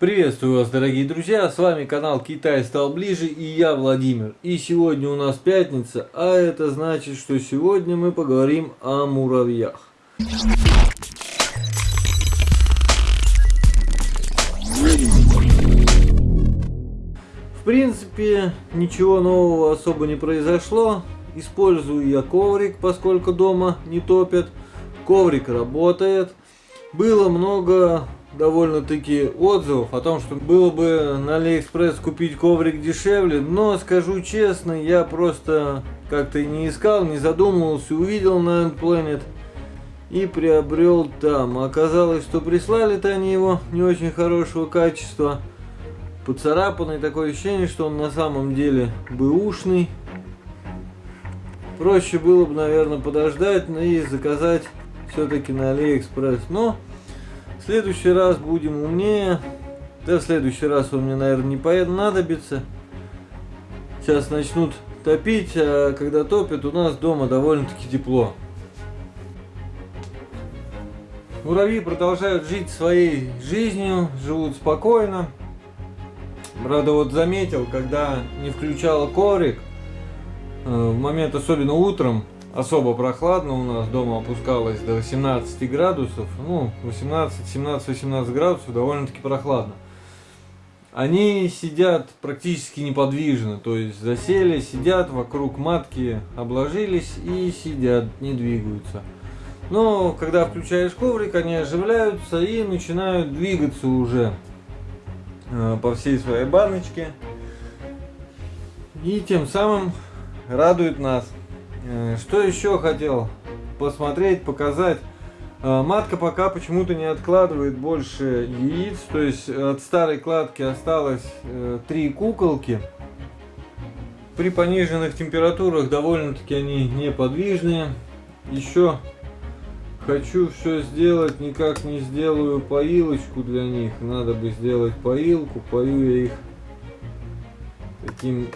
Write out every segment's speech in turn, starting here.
Приветствую вас, дорогие друзья, с вами канал Китай стал ближе и я Владимир. И сегодня у нас пятница, а это значит, что сегодня мы поговорим о муравьях. В принципе, ничего нового особо не произошло. Использую я коврик, поскольку дома не топят. Коврик работает. Было много довольно-таки отзывов о том, что было бы на Алиэкспресс купить коврик дешевле, но скажу честно, я просто как-то не искал, не задумывался, увидел на Endplanet и приобрел там. Оказалось, что прислали-то они его не очень хорошего качества, поцарапанный, такое ощущение, что он на самом деле бэушный. Проще было бы, наверное, подождать ну и заказать все-таки на Алиэкспресс. Но следующий раз будем умнее. Да, в следующий раз он мне, наверное, не понадобится. Сейчас начнут топить, а когда топят, у нас дома довольно-таки тепло. Муравьи продолжают жить своей жизнью, живут спокойно. Правда, вот заметил, когда не включала коврик, э, в момент особенно утром, особо прохладно у нас дома опускалось до 18 градусов, ну 18, 17, 18 градусов довольно-таки прохладно. Они сидят практически неподвижно, то есть засели, сидят вокруг матки, обложились и сидят, не двигаются. Но когда включаешь коврик, они оживляются и начинают двигаться уже э, по всей своей баночке. И тем самым радует нас. Э, что еще хотел посмотреть, показать? Э, матка пока почему-то не откладывает больше яиц, то есть от старой кладки осталось э, три куколки. При пониженных температурах довольно-таки они неподвижные. Еще хочу все сделать, никак не сделаю поилочку для них. Надо бы сделать поилку, пою я их таким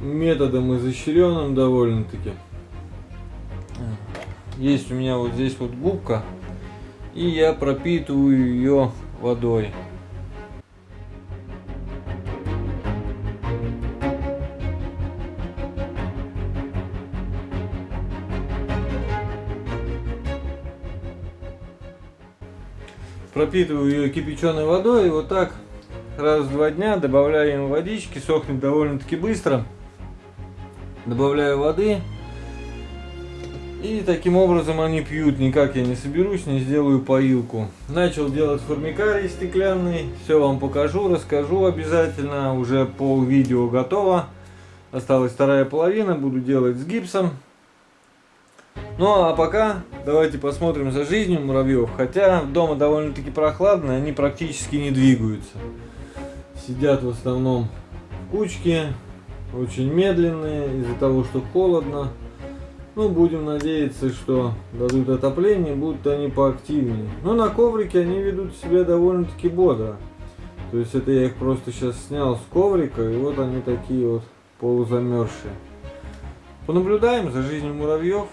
методом изощренным довольно-таки. Есть у меня вот здесь вот губка. И я пропитываю ее водой. пропитываю ее кипяченой водой и вот так раз в два дня добавляю водички, сохнет довольно-таки быстро. Добавляю воды и таким образом они пьют, никак я не соберусь, не сделаю поилку. Начал делать формикарий стеклянный, все вам покажу, расскажу обязательно, уже пол видео готово. Осталась вторая половина, буду делать с гипсом. Ну а пока давайте посмотрим за жизнью муравьев. Хотя дома довольно-таки прохладно, они практически не двигаются. Сидят в основном в кучке, очень медленные из-за того, что холодно. Ну, будем надеяться, что дадут отопление, будут они поактивнее. Но на коврике они ведут себя довольно-таки бодро. То есть это я их просто сейчас снял с коврика, и вот они такие вот полузамерзшие. Понаблюдаем за жизнью муравьев.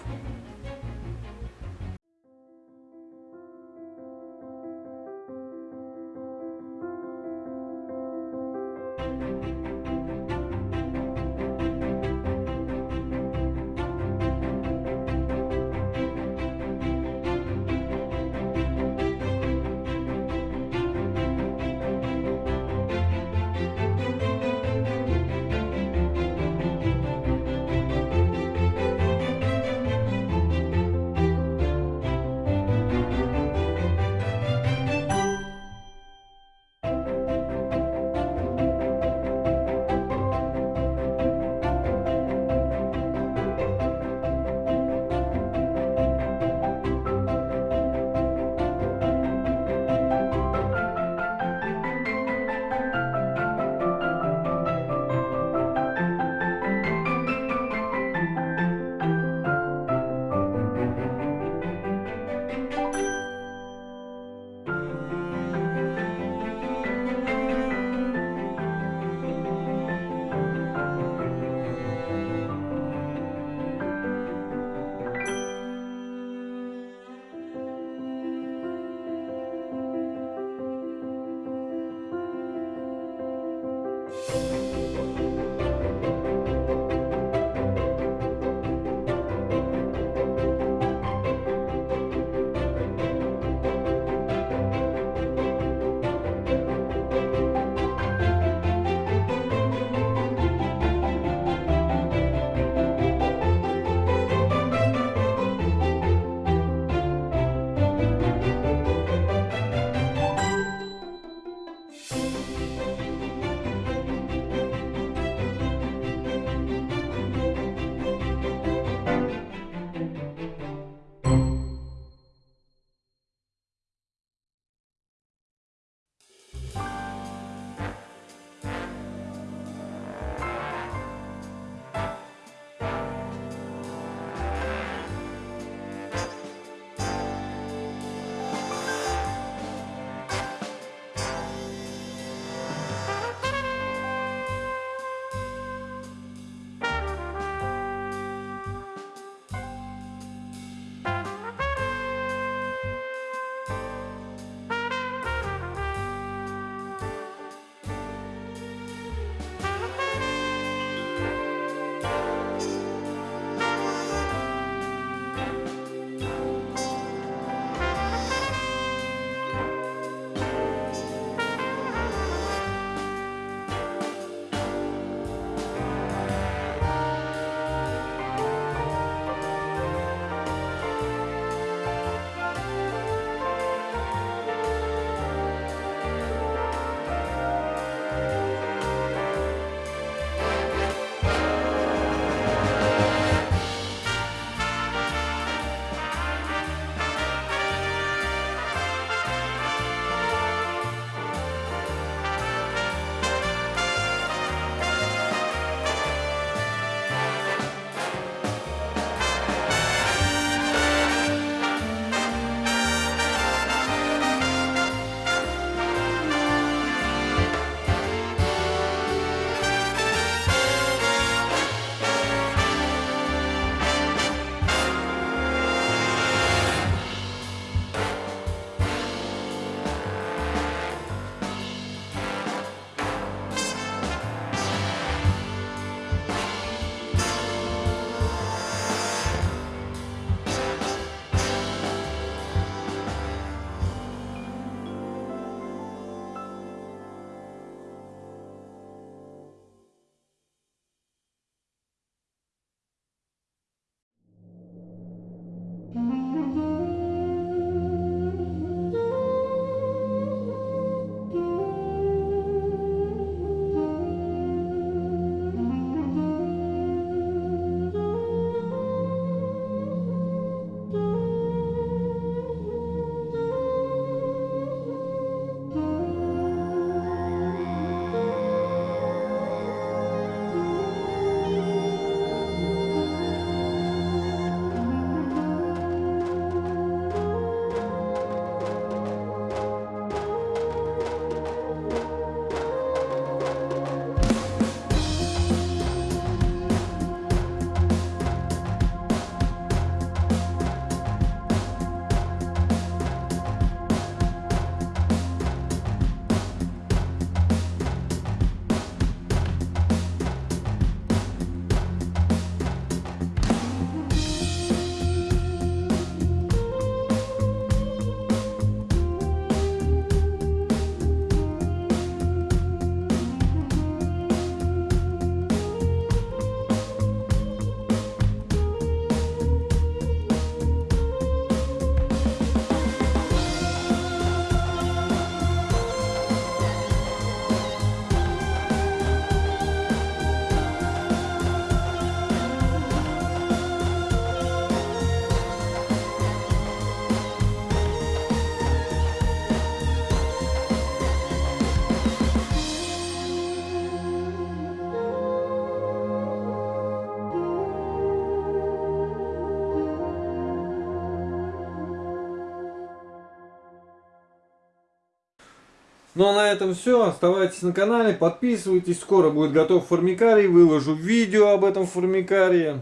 Ну а на этом все. Оставайтесь на канале, подписывайтесь. Скоро будет готов формикарий. Выложу видео об этом формикарии.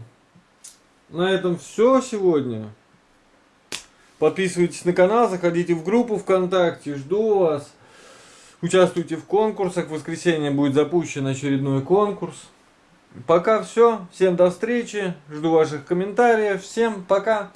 На этом все сегодня. Подписывайтесь на канал, заходите в группу ВКонтакте. Жду вас. Участвуйте в конкурсах. В воскресенье будет запущен очередной конкурс. Пока все. Всем до встречи. Жду ваших комментариев. Всем пока.